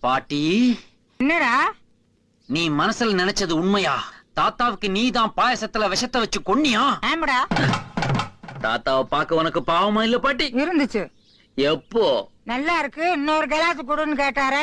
பாட்டி. என்னடா? நீ மனசுல நினைச்சது உண்மையா? தாத்தாவுக்கு நீ தான் பாயசத்துல விஷத்தை வச்சு கொன்னியா? ஆமாடா. தாத்தாவை பார்க்க உனக்கு பாவமா இல்ல பாட்டி? இருந்துச்சு. எப்போ? நல்லா இருக்கு. இன்னொரு கிளாஸ் கொடுன்னு கேட்டாரு.